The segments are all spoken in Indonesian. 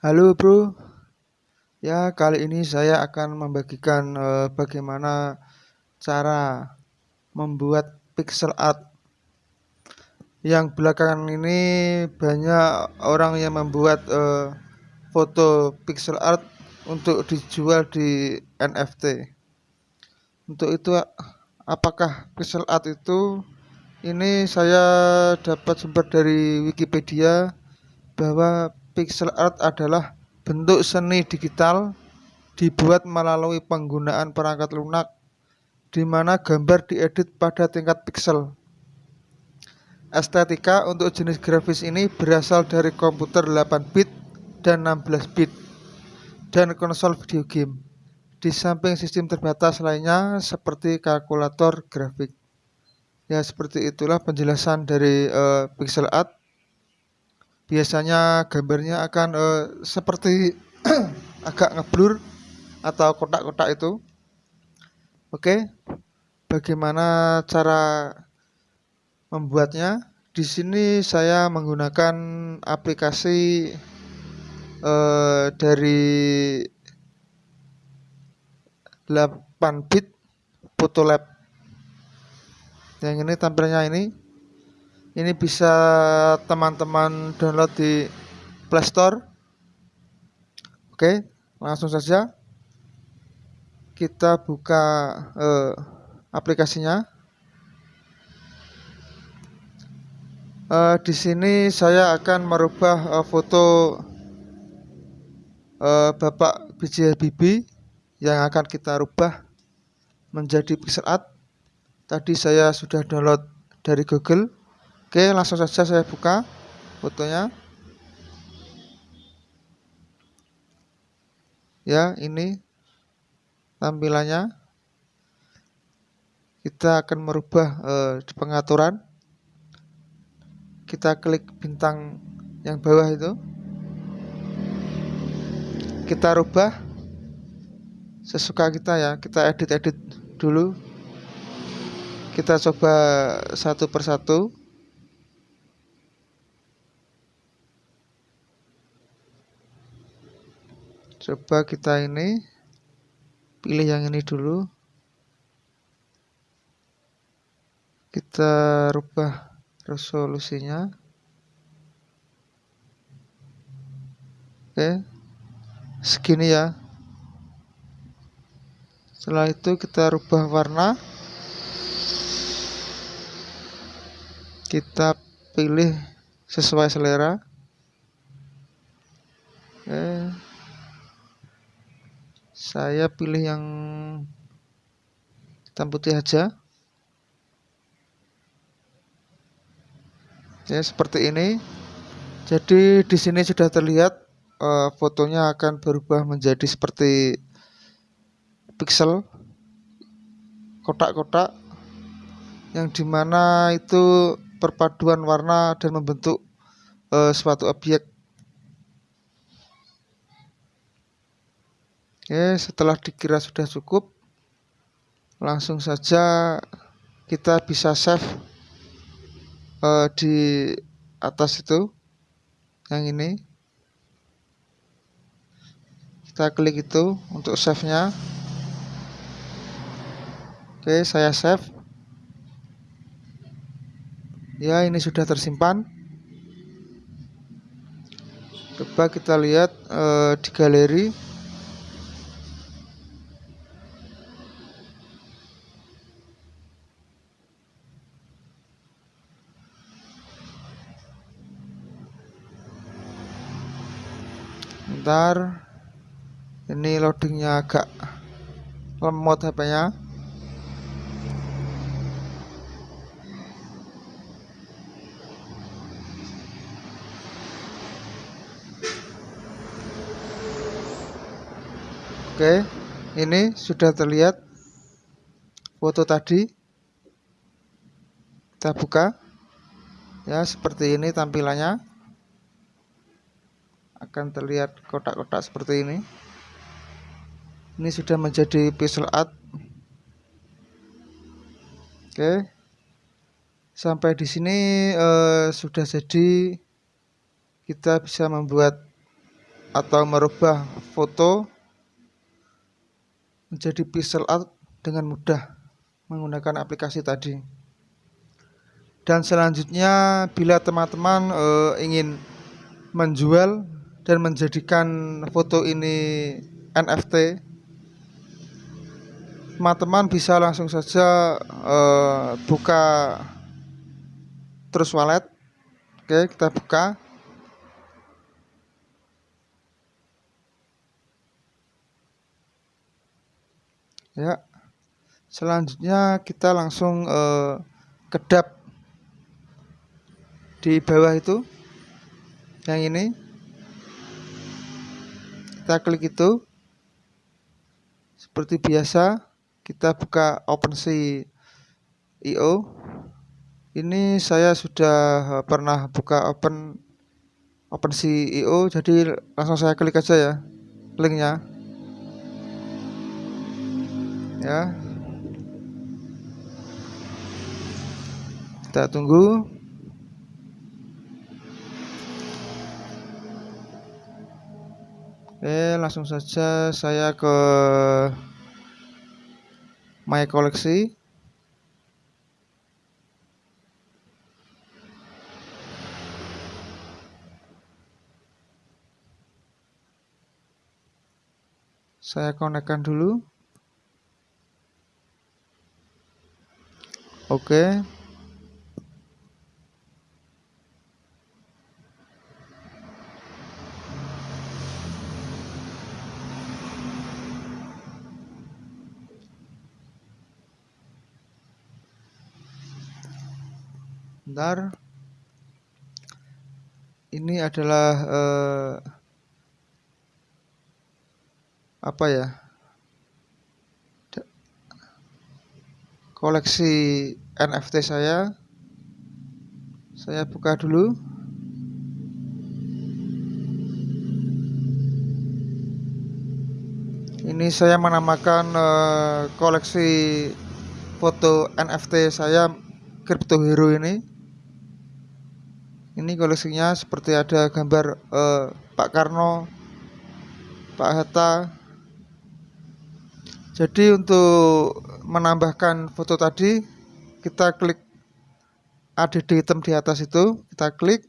Halo bro, ya kali ini saya akan membagikan uh, bagaimana cara membuat pixel art. Yang belakangan ini banyak orang yang membuat uh, foto pixel art untuk dijual di NFT. Untuk itu, apakah pixel art itu? Ini saya dapat sumber dari Wikipedia bahwa pixel art adalah bentuk seni digital dibuat melalui penggunaan perangkat lunak di mana gambar diedit pada tingkat pixel. Estetika untuk jenis grafis ini berasal dari komputer 8 bit dan 16 bit dan konsol video game. Di samping sistem terbatas lainnya seperti kalkulator grafik. Ya, seperti itulah penjelasan dari uh, pixel art biasanya gambarnya akan uh, seperti agak ngeblur atau kotak-kotak itu. Oke bagaimana cara membuatnya? Di sini saya menggunakan aplikasi uh, dari 8 bit Photolab. Yang ini tampilnya ini ini bisa teman-teman download di Play Store. Oke langsung saja. Kita buka eh, aplikasinya. Eh, di sini saya akan merubah eh, foto eh, Bapak B.J. Habibie yang akan kita rubah menjadi pixel art. Tadi saya sudah download dari Google Oke, langsung saja saya buka fotonya. Ya, ini tampilannya. Kita akan merubah eh, pengaturan. Kita klik bintang yang bawah itu. Kita rubah sesuka kita ya. Kita edit-edit dulu. Kita coba satu persatu. Coba kita ini pilih yang ini dulu. Kita rubah resolusinya. Oke segini ya. Setelah itu kita rubah warna. Kita pilih sesuai selera. Oke saya pilih yang hitam putih aja. Ya seperti ini. Jadi di sini sudah terlihat uh, fotonya akan berubah menjadi seperti pixel kotak-kotak yang di mana itu perpaduan warna dan membentuk uh, suatu objek Oke, setelah dikira sudah cukup, langsung saja kita bisa save uh, di atas itu, yang ini. Kita klik itu untuk save-nya. Oke, saya save. Ya, ini sudah tersimpan. Coba kita lihat uh, di galeri. Ntar ini loadingnya agak lemot HP-nya Oke, ini sudah terlihat foto tadi. Kita buka. Ya, seperti ini tampilannya akan terlihat kotak-kotak seperti ini. Ini sudah menjadi pixel art. Oke. Sampai di sini eh, sudah jadi. Kita bisa membuat atau merubah foto menjadi pixel art dengan mudah menggunakan aplikasi tadi. Dan selanjutnya bila teman-teman e, ingin menjual dan menjadikan foto ini NFT, teman-teman bisa langsung saja e, buka terus wallet. Oke, kita buka. Ya. Selanjutnya kita langsung uh, kedap di bawah itu. Yang ini. Kita klik itu. Seperti biasa, kita buka OpenSea IO. Ini saya sudah eh, pernah buka Open OpenSea IO, jadi langsung saya klik aja ya linknya ya kita tunggu Oke langsung saja saya ke my koleksi saya konekkan dulu Oke. Bentar. Ini adalah uh, apa ya? koleksi NFT saya saya buka dulu ini saya menamakan uh, koleksi foto NFT saya Crypto Hero ini ini koleksinya seperti ada gambar uh, Pak Karno Pak Hatta. Jadi untuk menambahkan foto tadi kita klik ada di item di atas itu. Kita klik.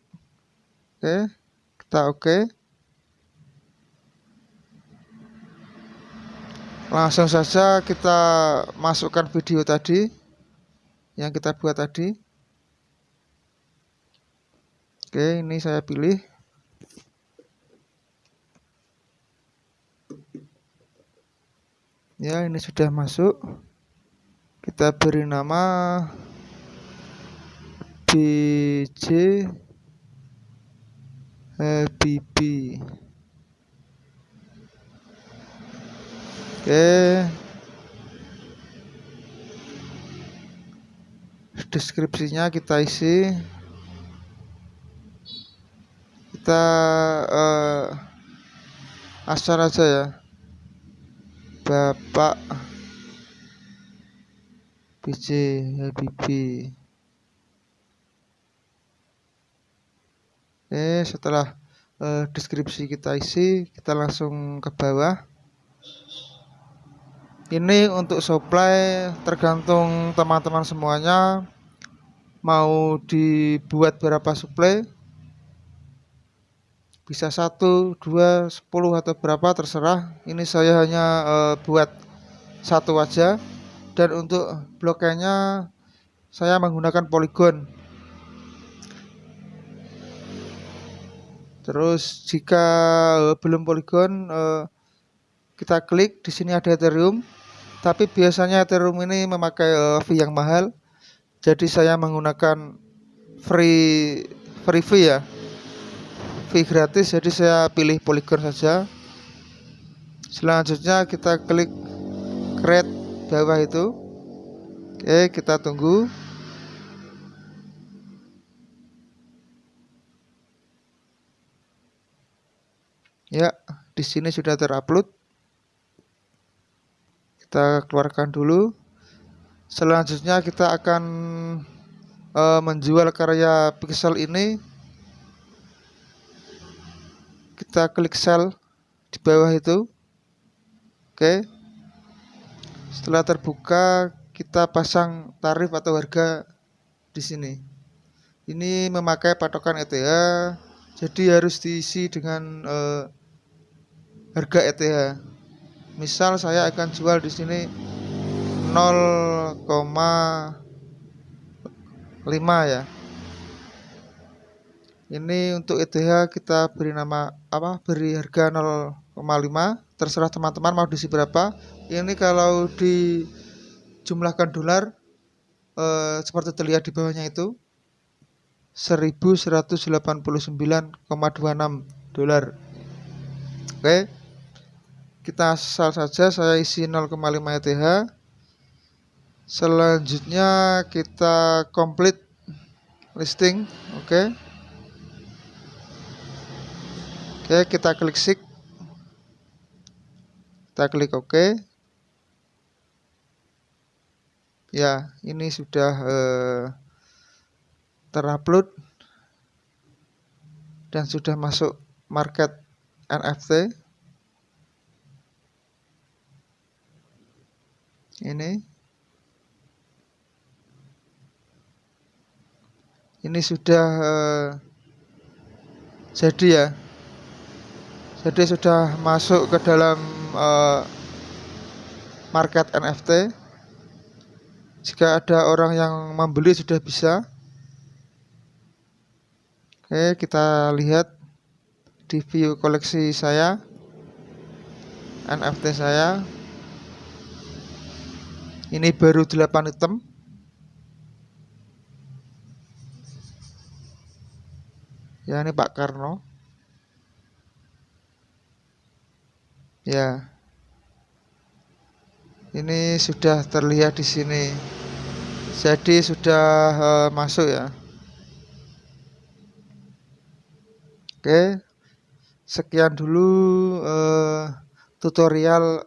Oke kita oke. Langsung saja kita masukkan video tadi yang kita buat tadi oke ini saya pilih. Ya ini sudah masuk. Kita beri nama BJ Habibie. Oke. Deskripsinya kita isi kita uh, asal aja ya. Bapak BJ Habibie. Eh setelah uh, deskripsi kita isi kita langsung ke bawah. Ini untuk supply tergantung teman-teman semuanya mau dibuat berapa supply bisa satu dua sepuluh atau berapa terserah. Ini saya hanya uh, buat satu aja. Dan untuk bloknya saya menggunakan polygon terus jika uh, belum polygon uh, kita klik di sini ada ethereum. Tapi biasanya ethereum ini memakai fee yang mahal. Jadi saya menggunakan free free fee ya fee gratis jadi saya pilih polygon saja. Selanjutnya kita klik create bawah itu. Oke kita tunggu. Ya di sini sudah terupload. Kita keluarkan dulu. Selanjutnya kita akan uh, menjual karya pixel ini kita klik sel di bawah itu. Oke. Setelah terbuka kita pasang tarif atau harga di sini. Ini memakai patokan ETH jadi harus diisi dengan eh, harga ETH misal saya akan jual di sini 0,5 ya ini untuk ETH kita beri nama apa beri harga 0,5 terserah teman-teman mau diisi berapa. Ini kalau dijumlahkan dolar eh, seperti terlihat di bawahnya itu 1189,26 dolar. Oke kita asal saja saya isi 0,5 ETH selanjutnya kita complete listing oke Oke, kita klik seek. Kita klik OK. Ya, ini sudah eh, terupload dan sudah masuk market NFT. Ini ini sudah eh, jadi ya jadi sudah masuk ke dalam uh, market NFT jika ada orang yang membeli sudah bisa. Oke kita lihat di view koleksi saya NFT saya. Ini baru 8 item. Ya ini Pak Karno Ya. Ini sudah terlihat di sini. Jadi sudah uh, masuk ya. Oke. Sekian dulu uh, tutorial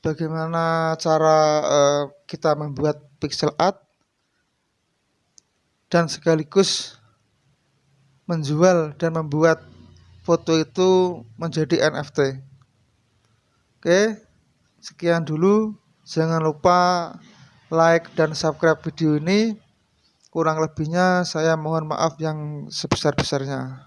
bagaimana cara uh, kita membuat pixel art dan sekaligus menjual dan membuat foto itu menjadi NFT. Oke, sekian dulu. Jangan lupa like dan subscribe video ini. Kurang lebihnya saya mohon maaf yang sebesar-besarnya.